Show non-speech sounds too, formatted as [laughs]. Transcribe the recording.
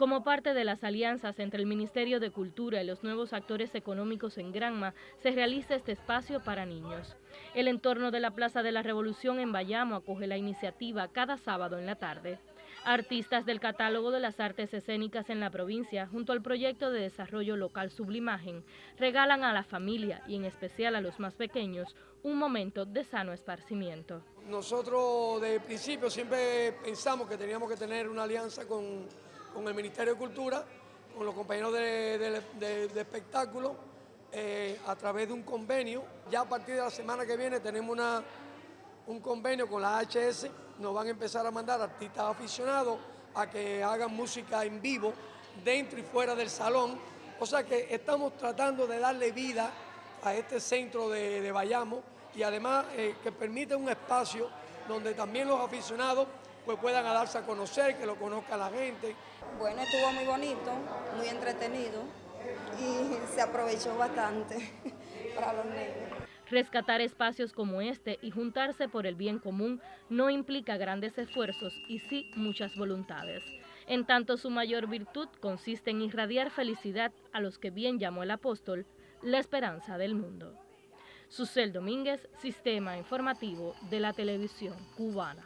Como parte de las alianzas entre el Ministerio de Cultura y los nuevos actores económicos en Granma, se realiza este espacio para niños. El entorno de la Plaza de la Revolución en Bayamo acoge la iniciativa cada sábado en la tarde. Artistas del catálogo de las artes escénicas en la provincia, junto al proyecto de desarrollo local Sublimagen, regalan a la familia y en especial a los más pequeños un momento de sano esparcimiento. Nosotros de principio siempre pensamos que teníamos que tener una alianza con, el Ministerio de Cultura, con los compañeros de, espectáculo, eh, a través de un convenio. Ya a partir de la semana que viene tenemos una un convenio con la HS, nos van a empezar a mandar artistas aficionados a que hagan música en vivo dentro y fuera del salón. O sea que estamos tratando de darle vida a este centro de, Bayamo y además eh, que permite un espacio donde también los aficionados pues puedan darse a conocer, que lo conozca la gente. Bueno, estuvo muy bonito, muy entretenido y [laughs] se aprovechó bastante [laughs] para los niños. Rescatar espacios como este y juntarse por el bien común no implica grandes esfuerzos y sí muchas voluntades. En tanto su mayor virtud consiste en irradiar felicidad a los que bien llamó el apóstol, la esperanza del mundo. Susel Domínguez, Sistema Informativo de la Televisión Cubana.